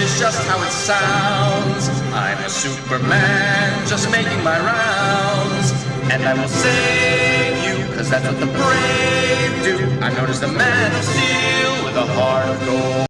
Is just how it sounds. I'm a Superman, just making my rounds. And I will save you, cause that's what the brave do. I'm known as the man of steel with a heart of gold.